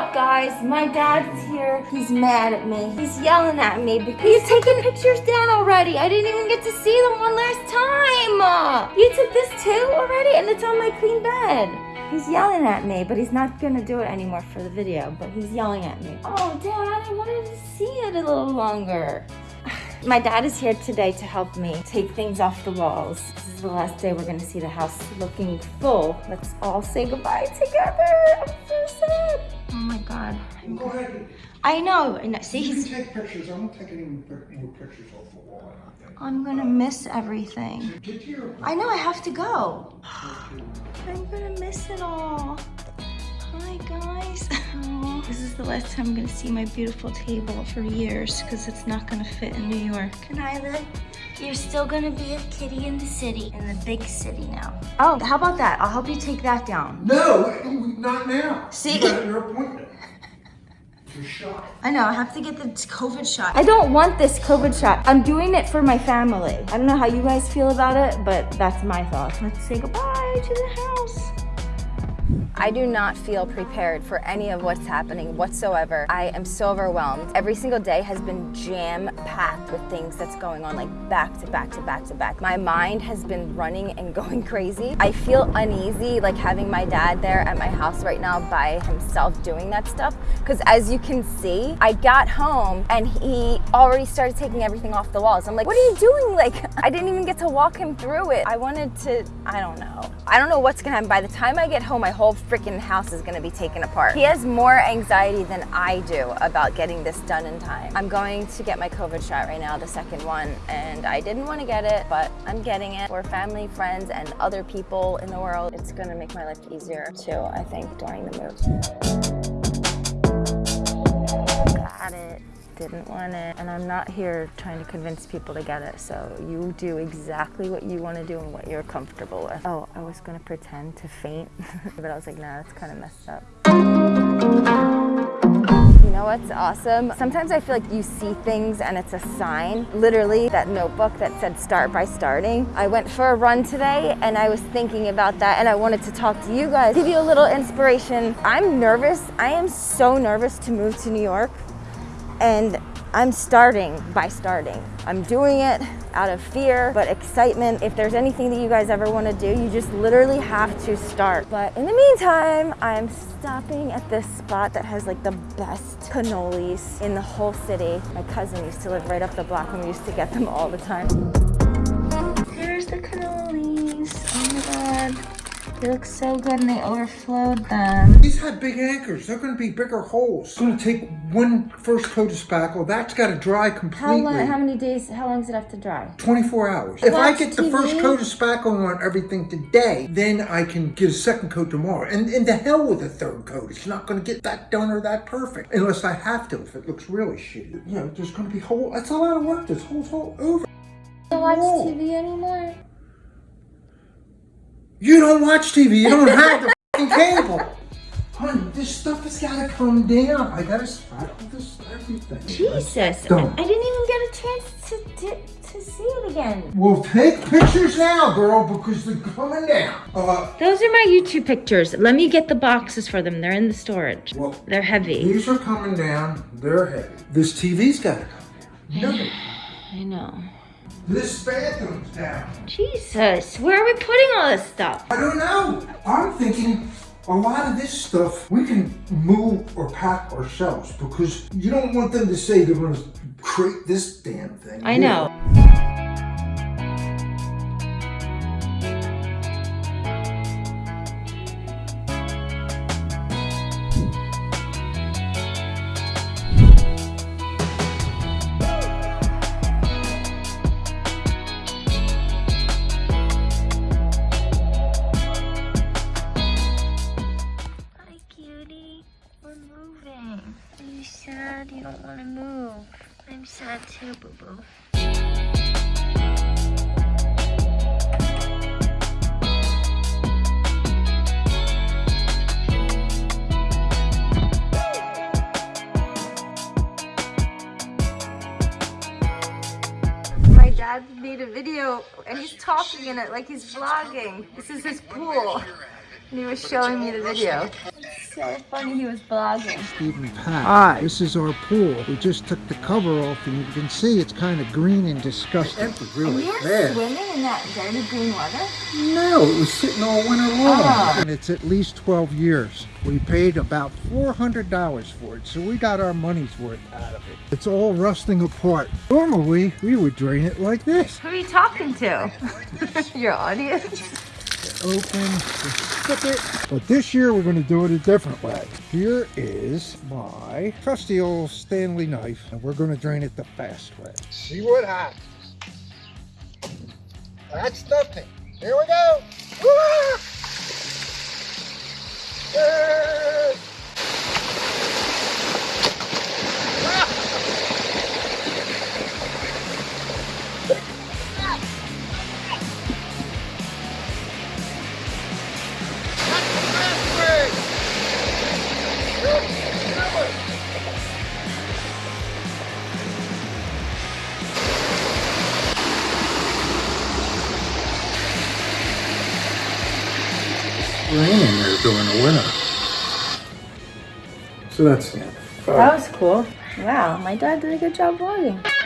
up, guys? My dad's here. He's mad at me. He's yelling at me because he's taking pictures down already. I didn't even get to see them one last time. You took this too already, and it's on my clean bed. He's yelling at me, but he's not gonna do it anymore for the video, but he's yelling at me. Oh, Dad, I wanted to see it a little longer. My dad is here today to help me take things off the walls. This is the last day we're gonna see the house looking full. Let's all say goodbye together. I'm so sad. Oh my God. Go ahead. I know, I know. See, You he's, can take pictures. I won't take any more more pictures off the wall. I don't think. I'm gonna miss everything. Get to your. I know I have to go. I'm gonna miss it all. Hi guys. Aw, This is the last time I'm gonna see my beautiful table for years because it's not gonna fit in New York. Nyla, you're still gonna be a kitty in the city, in the big city now. Oh, how about that? I'll help you take that down. No, not now. See? You got your appointment. Your shot. I know, I have to get the COVID shot. I don't want this COVID shot. I'm doing it for my family. I don't know how you guys feel about it, but that's my thought. Let's say goodbye to the house. I do not feel prepared for any of what's happening whatsoever. I am so overwhelmed. Every single day has been jam-packed with things that's going on, like back to back to back to back. My mind has been running and going crazy. I feel uneasy, like having my dad there at my house right now by himself doing that stuff. Because as you can see, I got home and he already started taking everything off the walls. I'm like, what are you doing? Like, I didn't even get to walk him through it. I wanted to, I don't know. I don't know what's gonna happen. By the time I get home, my whole freaking house is gonna be taken apart. He has more anxiety than I do about getting this done in time. I'm going to get my COVID shot right now, the second one, and I didn't wanna get it, but I'm getting it. For family, friends, and other people in the world, it's gonna make my life easier too, I think, during the move. Didn't want it and I'm not here trying to convince people to get it so you do exactly what you want to do and what you're comfortable with. Oh, I was gonna pretend to faint but I was like nah that's kind of messed up. You know what's awesome? Sometimes I feel like you see things and it's a sign. Literally that notebook that said start by starting. I went for a run today and I was thinking about that and I wanted to talk to you guys, give you a little inspiration. I'm nervous. I am so nervous to move to New York and I'm starting by starting. I'm doing it out of fear, but excitement. If there's anything that you guys ever want to do, you just literally have to start. But in the meantime, I'm stopping at this spot that has like the best cannolis in the whole city. My cousin used to live right up the block and we used to get them all the time. There's the cannolis. Oh my god. They look so good and they overflowed them. These have big anchors. They're going to be bigger holes. It's going to take one first coat of spackle. That's got to dry How completely. long, how many days, how long does it have to dry? 24 hours. If I Watch get the first coat of spackle on everything today, then I can get a second coat tomorrow. And, and the hell with a third coat. It's not going to get that done or that perfect. Unless I have to, if it looks really shitty. You know, there's going to be whole, that's a lot of work. This hole's all over. I Don't watch TV anymore? You don't watch TV. You don't have the fucking cable. Honey, this stuff has got to come down. I got to spackle this everything. Jesus, I. I didn't even get a chance to, to, to see it again. Well, take pictures now, girl, because they're coming down. Uh, Those are my YouTube pictures. Let me get the boxes for them. They're in the storage. well, They're heavy. these are coming down. They're heavy. This TV's got to come down. No, I know. This bathroom's down. Jesus, where are we putting all this stuff? I don't know. I'm thinking a lot of this stuff we can move or pack ourselves because you don't want them to say they're going to create this damn thing. I know. You don't want to move. I'm sad too, boo boo. My dad made a video and he's talking in it like he's vlogging. This is his pool. And he was showing me the video. So so funny he was vlogging. Stephen Pat. Hi. This is our pool. We just took the cover off and you can see it's kind of green and disgusting. It was really You're bad. swimming in that dirty green water? No, it was sitting all winter long. Oh. And it's at least 12 years. We paid about $400 for it, so we got our money's worth out of it. It's all rusting apart. Normally, we would drain it like this. Who are you talking to? Your audience? Open, stick it. But this year, we're going to do it a different way. Here is my trusty old Stanley knife, and we're going to drain it the fast way. See what happens. That's nothing. Here we go. Ah! Ah! Raining there during the winter. So that's that. That was cool. Wow, my dad did a good job vlogging.